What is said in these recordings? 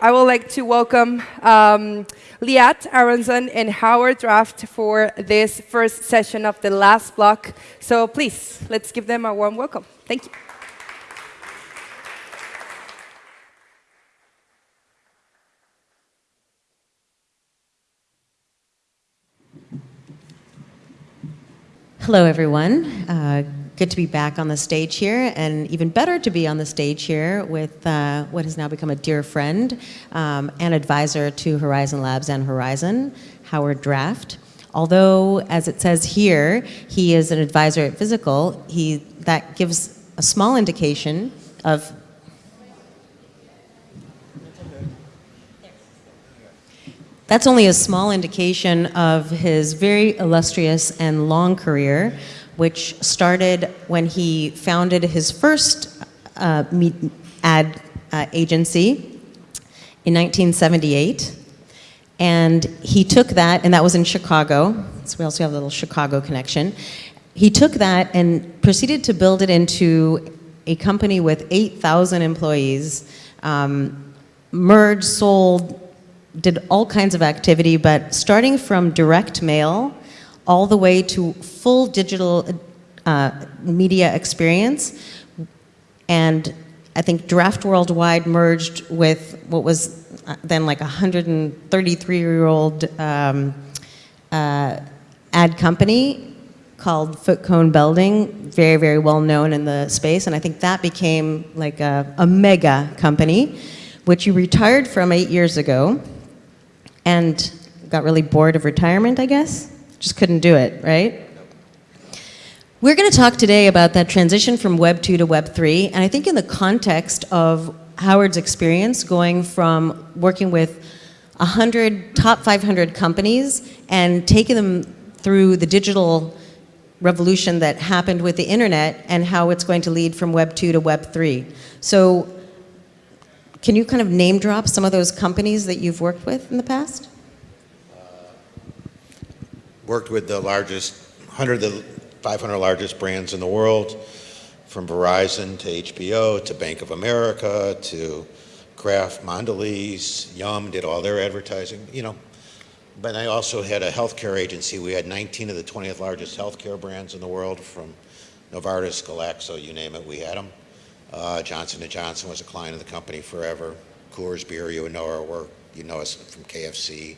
I would like to welcome um, Liat Aronson and Howard Draft for this first session of the last block. So please, let's give them a warm welcome. Thank you. Hello, everyone. Uh, good to be back on the stage here, and even better to be on the stage here with uh, what has now become a dear friend um, and advisor to Horizen Labs and Horizen, Howard Draft. Although, as it says here, he is an advisor at Physical, he, that gives a small indication of That's only a small indication of his very illustrious and long career, which started when he founded his first uh, ad uh, agency in 1978. And he took that, and that was in Chicago, so we also have a little Chicago connection. He took that and proceeded to build it into a company with 8,000 employees, um, merged, sold, did all kinds of activity, but starting from direct mail all the way to full digital uh, media experience. And I think Draft Worldwide merged with what was uh, then like a 133-year-old um, uh, ad company called Foote Cone Belding, very, very well known in the space. And I think that became like a, a mega company, which you retired from eight years ago and got really bored of retirement, I guess. Just couldn't do it, right? We're going to talk today about that transition from Web 2 to Web 3, and I think in the context of Howard's experience going from working with 100 top 500 companies and taking them through the digital revolution that happened with the internet and how it's going to lead from Web 2 to Web 3. So can you kind of name drop some of those companies that you've worked with in the past? Worked with the largest, 100 of the 500 largest brands in the world, from Verizon to HBO to Bank of America to Kraft, Mondelez, Yum, did all their advertising, you know. But I also had a healthcare agency. We had 19 of the 20th largest healthcare brands in the world, from Novartis, Glaxo, you name it, we had them. Uh, Johnson & Johnson was a client of the company forever. Coors Beer, you know our work. You know us from KFC,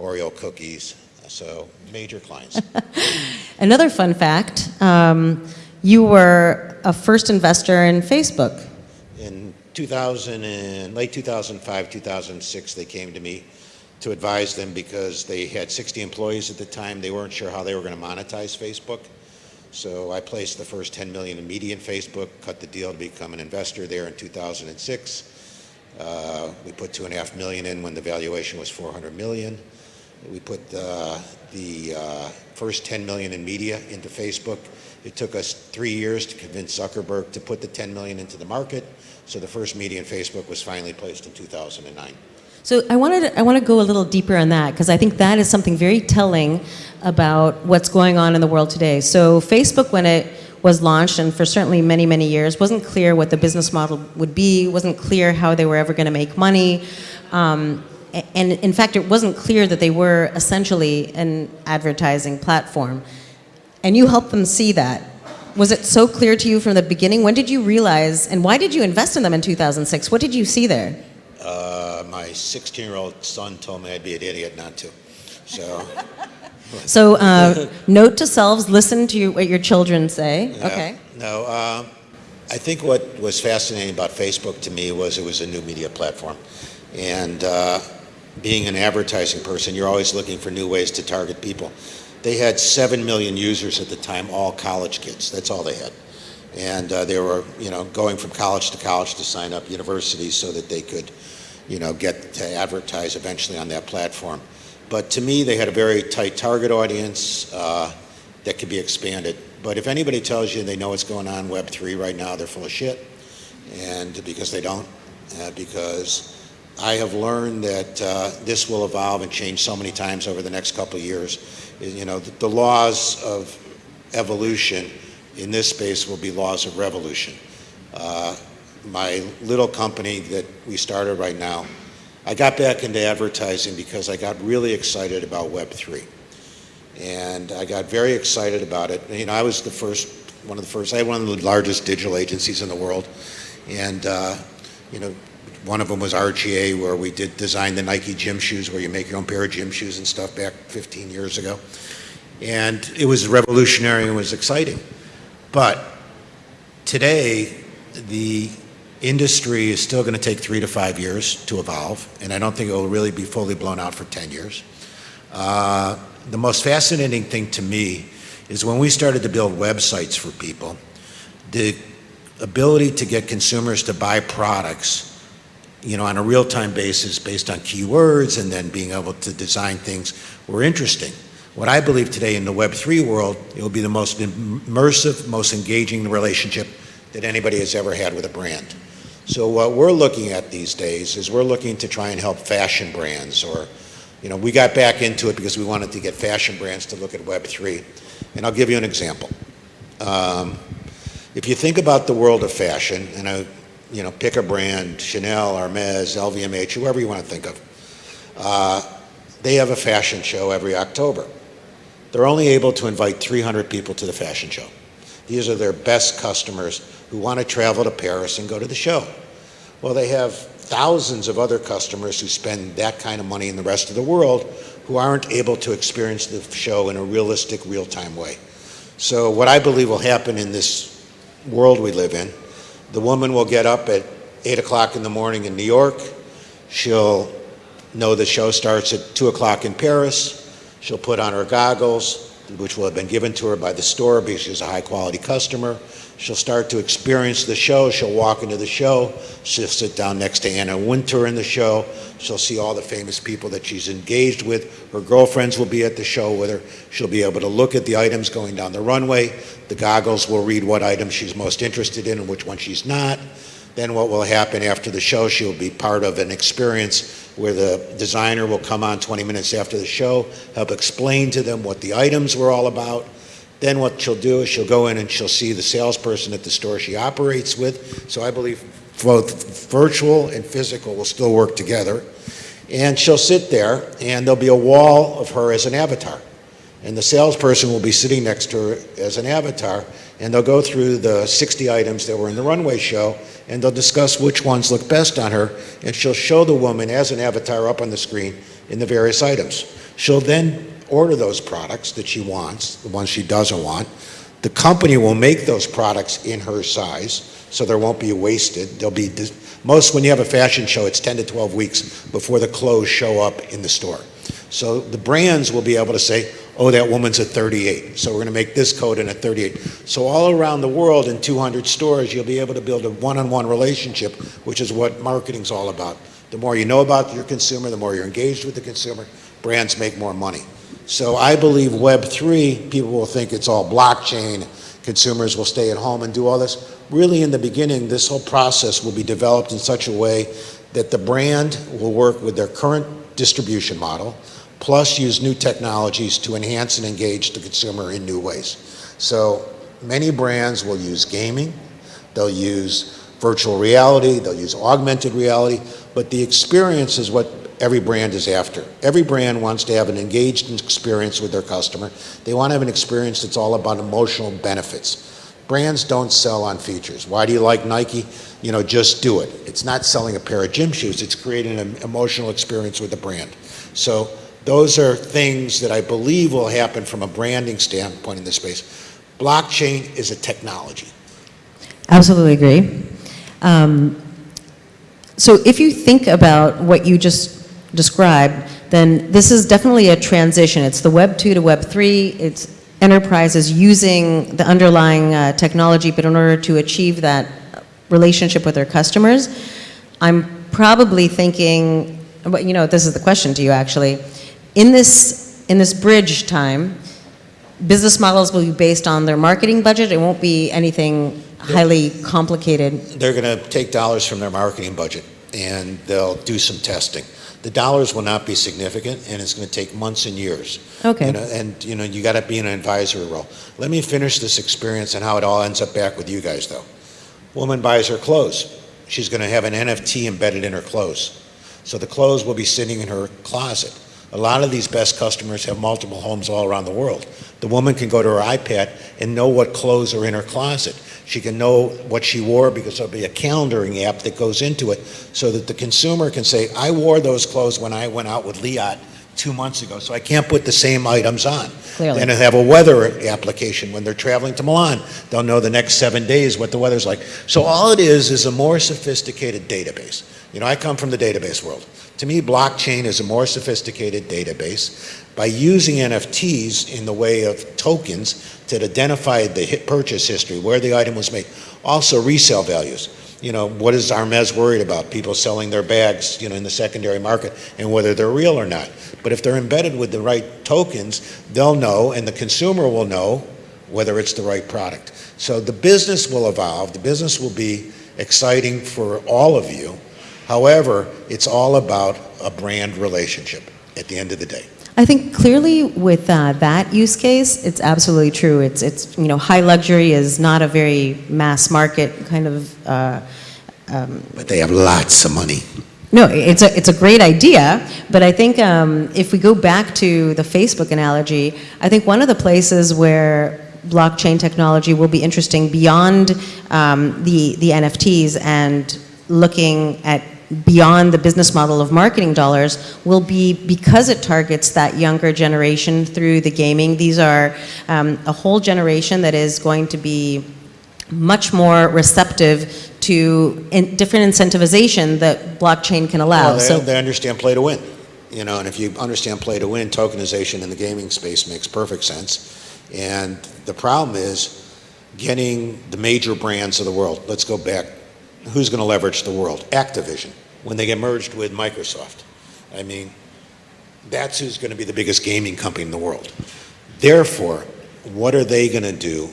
Oreo cookies. So major clients. Another fun fact, um, you were a first investor in Facebook. In 2000 and late 2005, 2006, they came to me to advise them because they had 60 employees at the time. They weren't sure how they were going to monetize Facebook. So I placed the first 10 million in media in Facebook, cut the deal to become an investor there in 2006. Uh, we put two and a half million in when the valuation was 400 million. We put uh, the uh, first 10 million in media into Facebook. It took us three years to convince Zuckerberg to put the 10 million into the market. So the first media in Facebook was finally placed in 2009. So I wanted to, I want to go a little deeper on that because I think that is something very telling about what's going on in the world today. So Facebook, when it was launched, and for certainly many, many years, wasn't clear what the business model would be, wasn't clear how they were ever going to make money. Um, and in fact, it wasn't clear that they were essentially an advertising platform. And you helped them see that. Was it so clear to you from the beginning? When did you realize, and why did you invest in them in 2006? What did you see there? Uh, my 16-year-old son told me I'd be an idiot not to. So, so uh, note to selves, listen to your, what your children say. Yeah, okay. No, um, I think what was fascinating about Facebook to me was it was a new media platform. And uh, being an advertising person, you're always looking for new ways to target people. They had 7 million users at the time, all college kids. That's all they had. And uh, they were, you know, going from college to college to sign up universities so that they could you know, get to advertise eventually on that platform. But to me, they had a very tight target audience uh, that could be expanded. But if anybody tells you they know what's going on Web3 right now, they're full of shit. And because they don't, uh, because I have learned that uh, this will evolve and change so many times over the next couple of years. You know, the, the laws of evolution in this space will be laws of revolution. Uh, my little company that we started right now, I got back into advertising because I got really excited about Web3. And I got very excited about it. You know, I was the first, one of the first, I had one of the largest digital agencies in the world. And, uh, you know, one of them was RGA, where we did design the Nike gym shoes, where you make your own pair of gym shoes and stuff back 15 years ago. And it was revolutionary and was exciting. But today, the industry is still going to take three to five years to evolve, and I don't think it will really be fully blown out for 10 years. Uh, the most fascinating thing to me is when we started to build websites for people, the ability to get consumers to buy products you know, on a real-time basis based on keywords and then being able to design things were interesting. What I believe today in the Web3 world, it will be the most immersive, most engaging relationship that anybody has ever had with a brand. So what we're looking at these days is we're looking to try and help fashion brands or, you know, we got back into it because we wanted to get fashion brands to look at Web3. And I'll give you an example. Um, if you think about the world of fashion, and I, you know, pick a brand, Chanel, Hermes, LVMH, whoever you want to think of. Uh, they have a fashion show every October. They're only able to invite 300 people to the fashion show. These are their best customers who want to travel to Paris and go to the show. Well, they have thousands of other customers who spend that kind of money in the rest of the world who aren't able to experience the show in a realistic, real-time way. So what I believe will happen in this world we live in the woman will get up at 8 o'clock in the morning in New York. She'll know the show starts at 2 o'clock in Paris. She'll put on her goggles, which will have been given to her by the store because she's a high quality customer. She'll start to experience the show. She'll walk into the show. She'll sit down next to Anna Wintour in the show. She'll see all the famous people that she's engaged with. Her girlfriends will be at the show with her. She'll be able to look at the items going down the runway. The goggles will read what items she's most interested in and which one she's not. Then what will happen after the show, she'll be part of an experience where the designer will come on 20 minutes after the show, help explain to them what the items were all about, then what she'll do is she'll go in and she'll see the salesperson at the store she operates with. So I believe both virtual and physical will still work together. And she'll sit there and there'll be a wall of her as an avatar. And the salesperson will be sitting next to her as an avatar and they'll go through the 60 items that were in the runway show and they'll discuss which ones look best on her and she'll show the woman as an avatar up on the screen in the various items. She'll then order those products that she wants, the ones she doesn't want. The company will make those products in her size, so there won't be wasted. There'll be most when you have a fashion show, it's 10 to 12 weeks before the clothes show up in the store. So the brands will be able to say, oh, that woman's a 38, so we're going to make this coat in a 38. So all around the world in 200 stores, you'll be able to build a one-on-one -on -one relationship, which is what marketing's all about. The more you know about your consumer, the more you're engaged with the consumer, brands make more money. So I believe Web3, people will think it's all blockchain, consumers will stay at home and do all this. Really in the beginning, this whole process will be developed in such a way that the brand will work with their current distribution model, plus use new technologies to enhance and engage the consumer in new ways. So many brands will use gaming, they'll use virtual reality, they'll use augmented reality, but the experience is what every brand is after. Every brand wants to have an engaged experience with their customer. They want to have an experience that's all about emotional benefits. Brands don't sell on features. Why do you like Nike? You know, just do it. It's not selling a pair of gym shoes. It's creating an emotional experience with the brand. So those are things that I believe will happen from a branding standpoint in this space. Blockchain is a technology. Absolutely agree. Um, so if you think about what you just described, then this is definitely a transition. It's the Web 2 to Web 3. It's enterprises using the underlying uh, technology, but in order to achieve that relationship with their customers, I'm probably thinking, you know, this is the question to you actually. In this, in this bridge time, business models will be based on their marketing budget. It won't be anything highly complicated. They're going to take dollars from their marketing budget and they'll do some testing the dollars will not be significant, and it's going to take months and years. Okay. You know, and you know, you got to be in an advisory role. Let me finish this experience and how it all ends up back with you guys, though. Woman buys her clothes. She's going to have an NFT embedded in her clothes. So the clothes will be sitting in her closet. A lot of these best customers have multiple homes all around the world. The woman can go to her iPad and know what clothes are in her closet. She can know what she wore because there'll be a calendaring app that goes into it so that the consumer can say, I wore those clothes when I went out with Liat two months ago, so I can't put the same items on. Clearly. And have a weather application when they're traveling to Milan. They'll know the next seven days what the weather's like. So all it is is a more sophisticated database. You know, I come from the database world. To me, blockchain is a more sophisticated database. By using NFTs in the way of tokens to identify the hit purchase history, where the item was made, also resale values. You know, what is Hermes worried about? People selling their bags, you know, in the secondary market and whether they're real or not. But if they're embedded with the right tokens, they'll know and the consumer will know whether it's the right product. So the business will evolve. The business will be exciting for all of you. However, it's all about a brand relationship at the end of the day. I think clearly with uh, that use case, it's absolutely true. It's, it's, you know, high luxury is not a very mass market kind of, uh, But they have lots of money. no, it's a, it's a great idea, but I think um, if we go back to the Facebook analogy, I think one of the places where blockchain technology will be interesting beyond um, the, the NFTs and looking at beyond the business model of marketing dollars will be because it targets that younger generation through the gaming. These are um, a whole generation that is going to be much more receptive to in different incentivization that blockchain can allow. Well, so they, they understand play to win, you know, and if you understand play to win, tokenization in the gaming space makes perfect sense. And the problem is getting the major brands of the world. Let's go back. Who's going to leverage the world? Activision, when they get merged with Microsoft. I mean, that's who's going to be the biggest gaming company in the world. Therefore, what are they going to do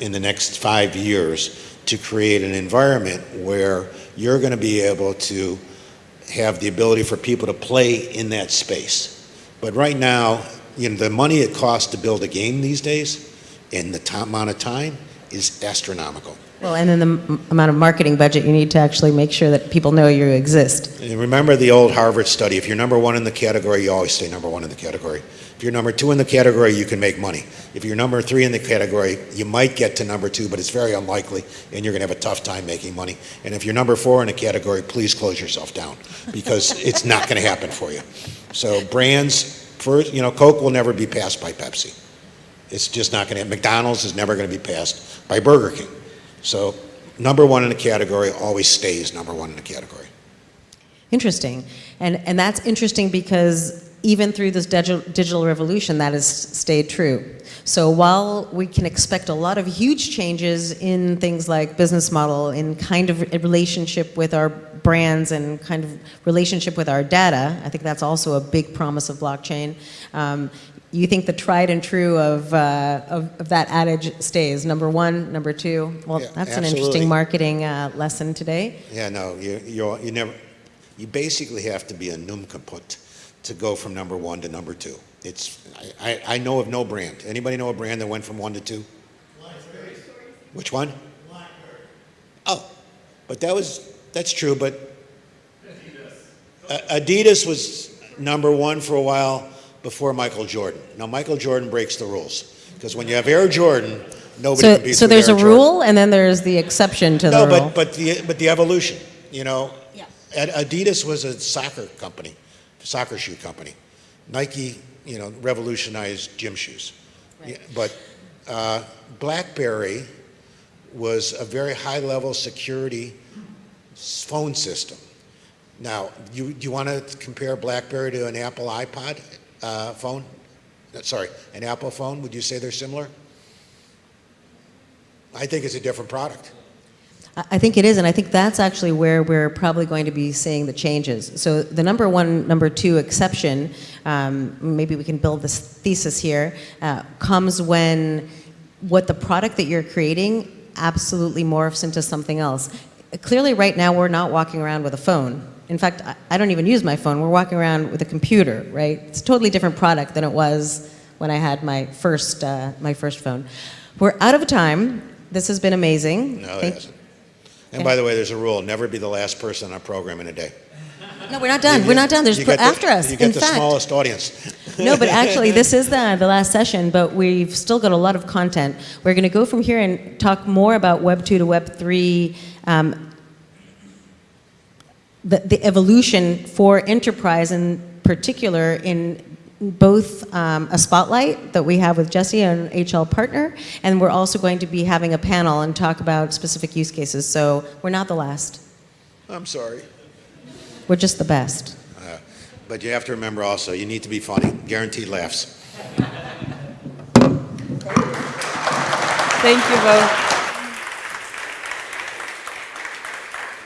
in the next five years to create an environment where you're going to be able to have the ability for people to play in that space? But right now, you know, the money it costs to build a game these days and the amount of time is astronomical. Well, and then the m- amount of marketing budget you need to actually make sure that people know you exist. And remember the old Harvard study, if you're number one in the category, you always stay number one in the category. If you're number two in the category, you can make money. If you're number three in the category, you might get to number two, but it's very unlikely, and you're going to have a tough time making money. And if you're number four in a category, please close yourself down, because it's not going to happen for you. So brands, first, you know, Coke will never be passed by Pepsi. It's just not going to, McDonald's is never going to be passed by Burger King. So number one in a category always stays number one in a category. Interesting. And, and that's interesting because even through this digital, digital revolution, that has stayed true. So while we can expect a lot of huge changes in things like business model, in kind of relationship with our brands and kind of relationship with our data, I think that's also a big promise of blockchain. Um, you think the tried and true of, uh, of, of that adage stays, number one, number two? Well, Yeah, that's an interesting marketing uh, lesson today. Yeah, no, you, you, you never, you basically have to be a nincompoop to go from number one to number two. It's, I, I, I know of no brand. Anybody know a brand that went from one to two? Which one? Oh, but that was, that's true, but A- Adidas was number one for a while before Michael Jordan. Now, Michael Jordan breaks the rules, because when you have Air Jordan, nobody So, competes so with there's Air a Jordan. rule and then there's the exception to No, the rule. No, but, but the, but the evolution, you know? Yeah. Adidas was a soccer company, soccer shoe company. Nike, you know, revolutionized gym shoes. Yeah, But uh, BlackBerry was a very high-level security phone system. Now, you, do you want to compare BlackBerry to an Apple iPod uh, phone? Uh, Sorry, an Apple phone? Would you say they're similar? I think it's a different product. I I think it is, and I think that's actually where we're probably going to be seeing the changes. So the number one, number two exception, um, maybe we can build this thesis here, uh, comes when what the product that you're creating absolutely morphs into something else. Clearly, right now, we're not walking around with a phone. In fact, I- don't even use my phone. We're walking around with a computer, right? It's a totally different product than it was when I had my first, uh, my first phone. We're out of time. This has been amazing. No, it hasn't. And by the way, there's a rule, never be the last person on a program in a day. No, we're not done. You We're not done. There's you pl- get the- after us. You get In the fact, smallest audience. no, but actually, this is the, the last session, but we've still got a lot of content. We're going to go from here and talk more about Web 2 to Web 3, um, the, the evolution for enterprise in particular in both um, a spotlight that we have with Jesse, an HL partner, and we're also going to be having a panel and talk about specific use cases. So we're not the last. I'm sorry. We're just the best. Uh, But you have to remember also, you need to be funny. Guaranteed laughs. Thank you both.